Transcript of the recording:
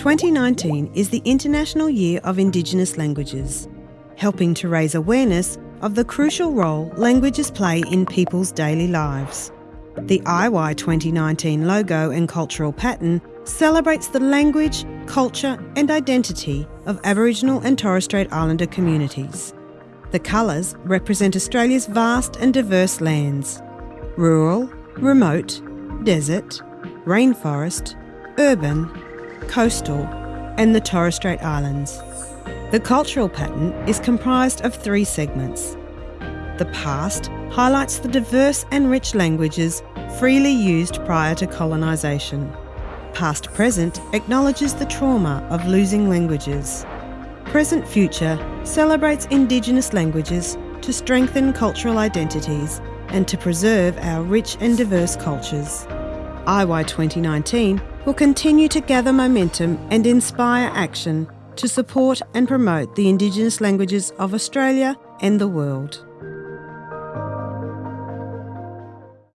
2019 is the International Year of Indigenous Languages, helping to raise awareness of the crucial role languages play in people's daily lives. The IY 2019 logo and cultural pattern celebrates the language, culture, and identity of Aboriginal and Torres Strait Islander communities. The colours represent Australia's vast and diverse lands rural, remote, desert, rainforest, urban, coastal, and the Torres Strait Islands. The cultural pattern is comprised of three segments. The past highlights the diverse and rich languages freely used prior to colonisation. Past present acknowledges the trauma of losing languages. Present future celebrates Indigenous languages to strengthen cultural identities and to preserve our rich and diverse cultures. IY 2019 will continue to gather momentum and inspire action to support and promote the Indigenous languages of Australia and the world.